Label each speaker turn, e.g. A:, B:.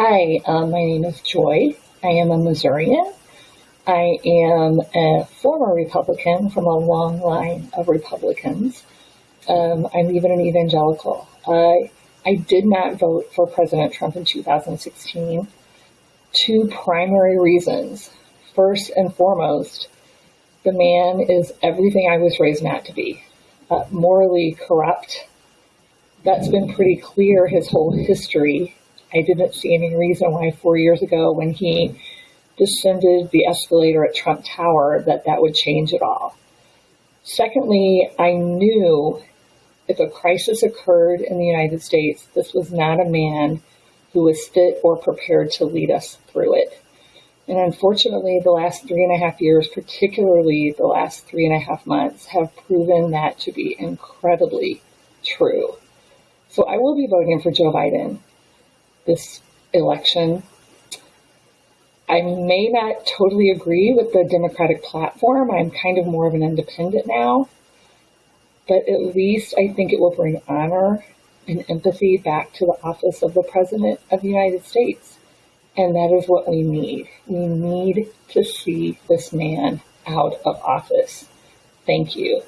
A: Hi, um, my name is Joy. I am a Missourian. I am a former Republican from a long line of Republicans. Um, I'm even an evangelical. I, I did not vote for President Trump in 2016. Two primary reasons. First and foremost, the man is everything I was raised not to be uh, morally corrupt. That's been pretty clear his whole history. I didn't see any reason why four years ago when he descended the escalator at Trump Tower that that would change at all. Secondly, I knew if a crisis occurred in the United States, this was not a man who was fit or prepared to lead us through it. And unfortunately, the last three and a half years, particularly the last three and a half months, have proven that to be incredibly true. So I will be voting for Joe Biden this election. I may not totally agree with the Democratic platform. I'm kind of more of an independent now. But at least I think it will bring honor and empathy back to the office of the President of the United States. And that is what we need. We need to see this man out of office. Thank you.